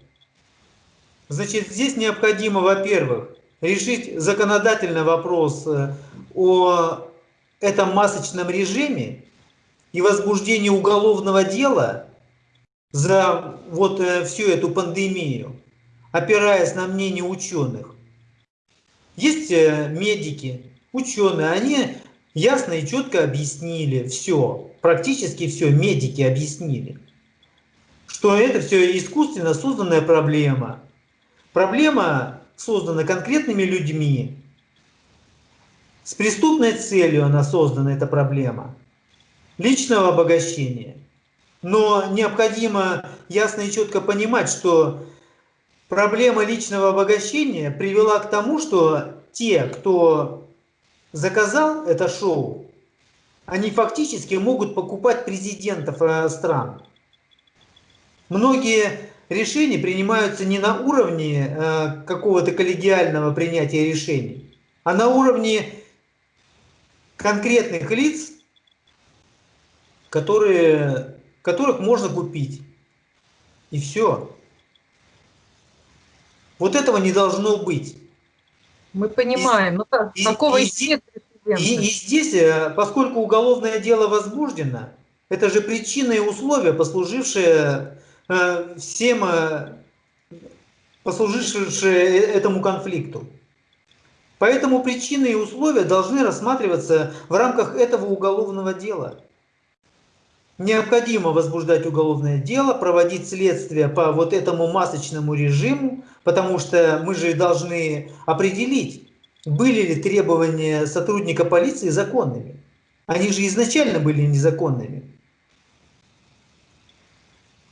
значит, здесь необходимо, во-первых, решить законодательный вопрос э, о этом масочном режиме и возбуждении уголовного дела за вот э, всю эту пандемию, опираясь на мнение ученых. Есть э, медики, ученые, они ясно и четко объяснили все, практически все медики объяснили, что это все искусственно созданная проблема. Проблема создана конкретными людьми, с преступной целью она создана, эта проблема, личного обогащения. Но необходимо ясно и четко понимать, что проблема личного обогащения привела к тому, что те, кто заказал это шоу, они фактически могут покупать президентов э, стран. Многие решения принимаются не на уровне э, какого-то коллегиального принятия решений, а на уровне конкретных лиц, которые, которых можно купить. И все. Вот этого не должно быть. Мы понимаем, но ну, и, такого и, и, и, и здесь, э, поскольку уголовное дело возбуждено, это же причины и условия, послужившие э, всем, э, послужившие этому конфликту. Поэтому причины и условия должны рассматриваться в рамках этого уголовного дела. Необходимо возбуждать уголовное дело, проводить следствие по вот этому масочному режиму, потому что мы же должны определить, были ли требования сотрудника полиции законными. Они же изначально были незаконными.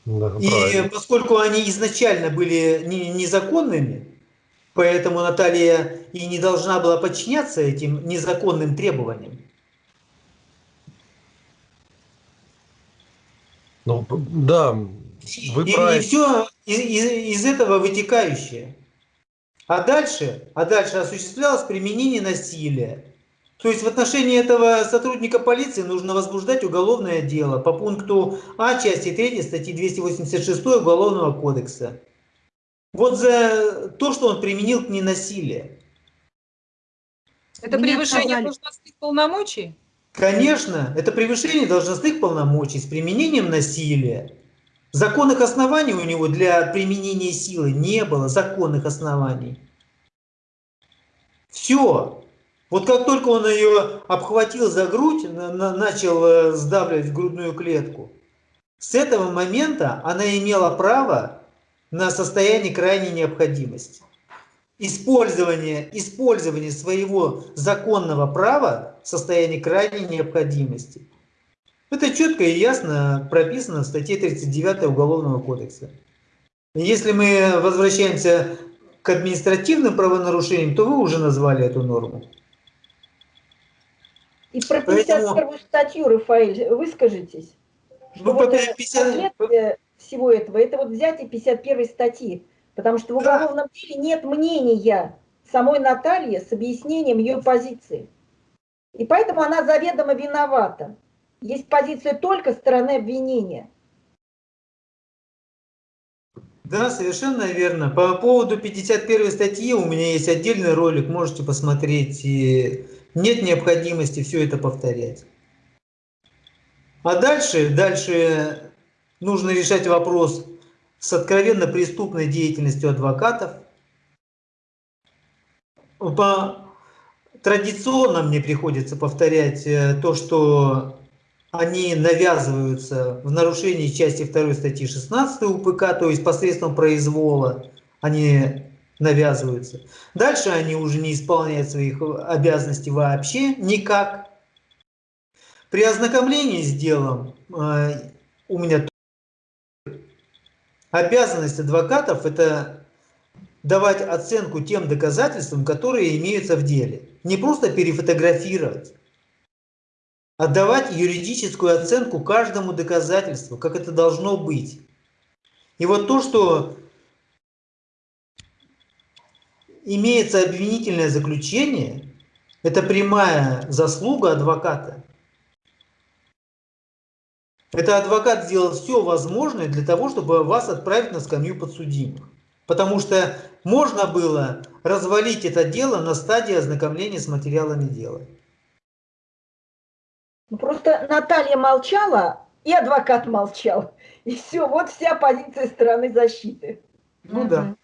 Да, и правильно. поскольку они изначально были незаконными, поэтому Наталья и не должна была подчиняться этим незаконным требованиям. Ну, да, вы и, правильно. и все из, из, из этого вытекающее. А дальше, а дальше осуществлялось применение насилия. То есть в отношении этого сотрудника полиции нужно возбуждать уголовное дело по пункту А части 3 статьи 286 Уголовного кодекса. Вот за то, что он применил к ней насилие. Это Меня превышение должностных полномочий? Конечно, это превышение должностных полномочий с применением насилия. Законных оснований у него для применения силы не было, законных оснований. Все. Вот как только он ее обхватил за грудь, на- на- начал э, сдавливать грудную клетку, с этого момента она имела право на состояние крайней необходимости. Использование, использование своего законного права в состоянии крайней необходимости. Это четко и ясно прописано в статье 39 Уголовного кодекса. Если мы возвращаемся к административным правонарушениям, то вы уже назвали эту норму. И про Поэтому- 51 статью, Рафаэль, выскажитесь. Ну, вот по э, 50 последствия всего этого, это вот взятие 51 статьи. Потому что в уголовном деле нет мнения самой Натальи с объяснением ее позиции. И поэтому она заведомо виновата. Есть позиция только стороны обвинения. Да, совершенно верно. По поводу 51 статьи у меня есть отдельный ролик, можете посмотреть. И нет необходимости все это повторять. А дальше, дальше нужно решать вопрос с откровенно преступной деятельностью адвокатов. По... Традиционно мне приходится повторять э, то, что они навязываются в нарушении части 2 статьи 16 УПК, то есть посредством произвола они навязываются. Дальше они уже не исполняют своих обязанностей вообще никак. При ознакомлении с делом э, у меня обязанность адвокатов это давать оценку тем доказательствам, которые имеются в деле. Не просто перефотографировать, а давать юридическую оценку каждому доказательству, как это должно быть. И вот то, что имеется обвинительное заключение, это прямая заслуга адвоката. Это адвокат сделал все возможное для того, чтобы вас отправить на скамью подсудимых. Потому что можно было развалить это дело на стадии ознакомления с материалами дела. Ну, просто Наталья молчала, и адвокат молчал. И все, вот вся позиция стороны защиты. Ну да.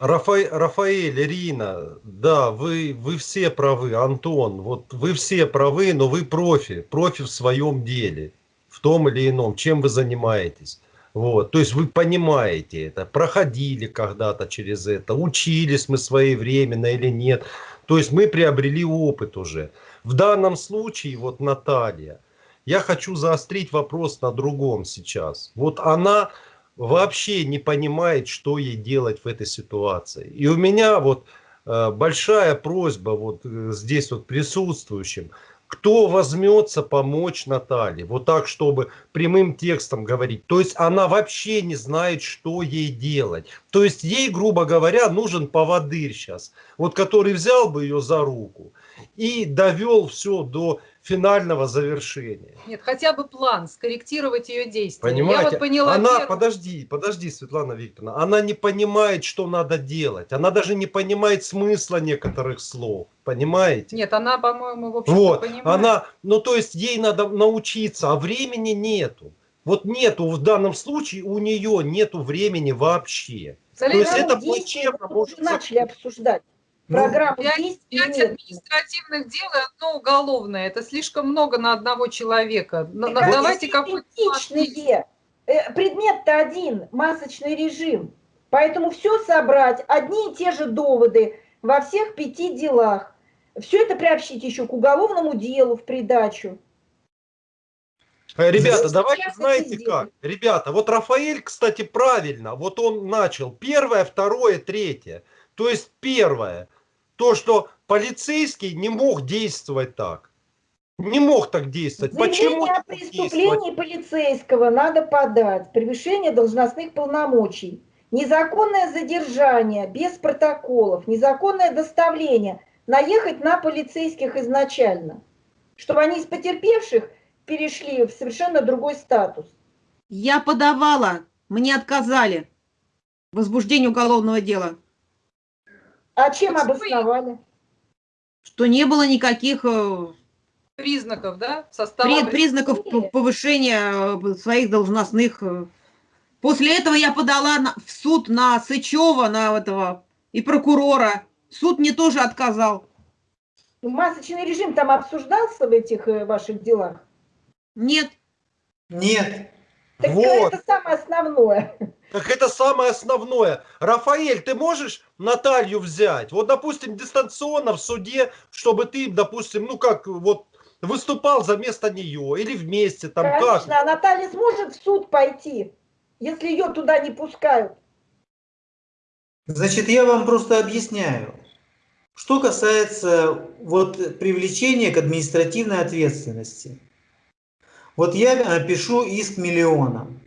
Рафа- Рафаэль, Ирина, да, вы, вы все правы, Антон, вот вы все правы, но вы профи, профи в своем деле, в том или ином, чем вы занимаетесь. Вот, то есть вы понимаете это, проходили когда-то через это, учились мы своевременно или нет. То есть мы приобрели опыт уже. В данном случае, вот Наталья, я хочу заострить вопрос на другом сейчас. Вот она вообще не понимает, что ей делать в этой ситуации. И у меня вот э, большая просьба вот э, здесь вот присутствующим, кто возьмется помочь Наталье, вот так, чтобы прямым текстом говорить. То есть она вообще не знает, что ей делать. То есть ей, грубо говоря, нужен поводырь сейчас, вот который взял бы ее за руку и довел все до финального завершения. Нет, хотя бы план, скорректировать ее действия. Понимаете? Я вот поняла она, первое. подожди, подожди, Светлана Викторовна, она не понимает, что надо делать. Она даже не понимает смысла некоторых слов. Понимаете? Нет, она, по-моему, в общем вот, понимает. она, ну то есть ей надо научиться, а времени нету. Вот нету в данном случае у нее нету времени вообще. Залез- То есть это плачевно мы может начали обсуждать. Ну, Программу Пять, административных дел и одно уголовное. Это слишком много на одного человека. На- давайте какой-то. Э, Предмет-то один, масочный режим. Поэтому все собрать, одни и те же доводы во всех пяти делах. Все это приобщить еще к уголовному делу в придачу. Э, Ребята, Здесь давайте знаете как. Ребята, вот Рафаэль, кстати, правильно. Вот он начал первое, второе, третье. То есть первое, то, что полицейский не мог действовать так. не мог так действовать. Почему Заявление о преступлении полицейского надо подать. Превышение должностных полномочий. Незаконное задержание без протоколов, незаконное доставление. Наехать на полицейских изначально. Чтобы они из потерпевших перешли в совершенно другой статус. Я подавала, мне отказали. Возбуждение уголовного дела. А чем Почему обосновали? Что не было никаких э, Признаков, да? Состава при- признаков повышения э, своих должностных. э. После этого я подала на- в суд на Сычева, на этого и прокурора. Суд мне тоже отказал. Ну, Масочный режим там обсуждался в этих ваших делах? Нет, Нет. Так Вот. это самое основное. Так это самое основное. Рафаэль, ты можешь Наталью взять? Вот, допустим, дистанционно в суде, чтобы ты, допустим, ну как, вот выступал за место нее или вместе, там как? Конечно, а Наталья сможет в суд пойти, если ее туда не пускают. Значит, я вам просто объясняю. Что касается вот привлечения к административной ответственности. Вот я э, пишу иск миллионам.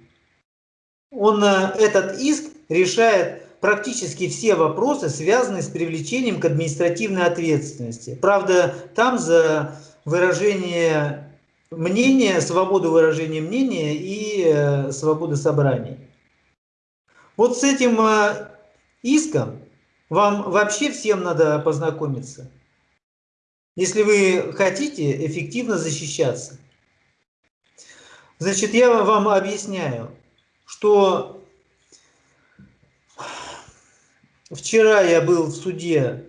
Он, э, этот иск решает практически все вопросы, связанные с привлечением к административной ответственности. Правда, там за выражение мнения, свободу выражения мнения и э, свободу собраний. Вот с этим э, иском вам вообще всем надо познакомиться, если вы хотите эффективно защищаться. Значит, я вам объясняю, что вчера я был в суде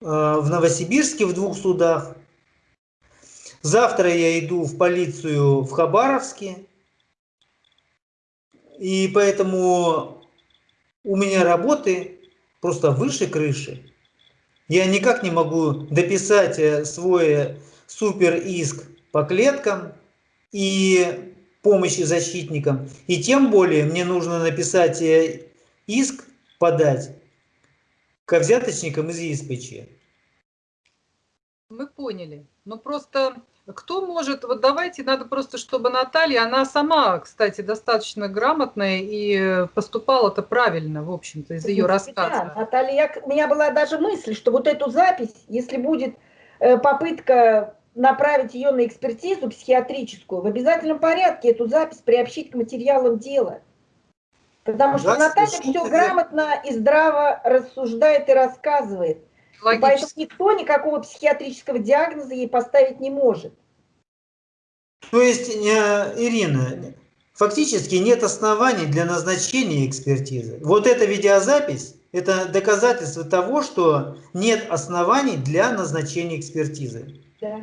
э, в Новосибирске в двух судах. Завтра я иду в полицию в Хабаровске. И поэтому у меня работы просто выше крыши. Я никак не могу дописать э, свой супер иск по клеткам и помощи защитникам. И тем более мне нужно написать э, иск, подать к взяточникам из ЕСПЧ. Мы поняли. Но просто кто может, вот давайте, надо просто, чтобы Наталья, она сама, кстати, достаточно грамотная и поступала-то правильно, в общем-то, из ее Да, рассказа. Наталья, я- у меня была даже мысль, что вот эту запись, если будет э, попытка направить ее на экспертизу психиатрическую, в обязательном порядке эту запись приобщить к материалам дела. Потому что Да, Наталья все грамотно и здраво рассуждает и рассказывает. И поэтому никто никакого психиатрического диагноза ей поставить не может. То есть, э, Ирина, фактически нет оснований для назначения экспертизы. Вот эта видеозапись – это доказательство того, что нет оснований для назначения экспертизы. Да.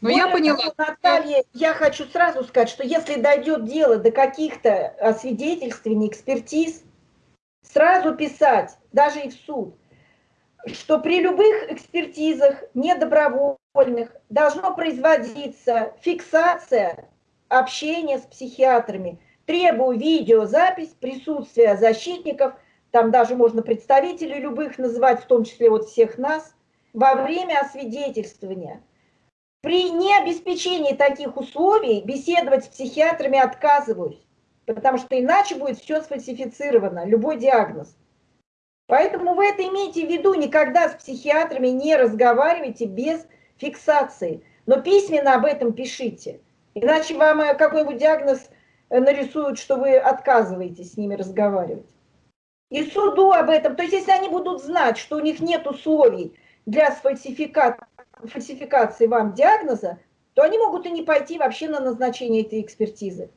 Ну, я поняла. того, Наталья, я хочу сразу сказать, что если дойдет дело до каких-то освидетельствований, экспертиз, сразу писать, даже и в суд, что при любых экспертизах недобровольных должно производиться фиксация общения с психиатрами. Требую видеозапись присутствия защитников, там даже можно представителей любых называть, в том числе вот всех нас, во время освидетельствования. При необеспечении таких условий беседовать с психиатрами отказываюсь, потому что иначе будет все сфальсифицировано, любой диагноз. Поэтому вы это имейте в виду, никогда с психиатрами не разговаривайте без фиксации, но письменно об этом пишите, иначе вам э, какой-нибудь диагноз э, нарисуют, что вы отказываетесь с ними разговаривать. И суду об этом, то есть если они будут знать, что у них нет условий для сфальсификации, фальсификации вам диагноза, то они могут и не пойти вообще на назначение этой экспертизы.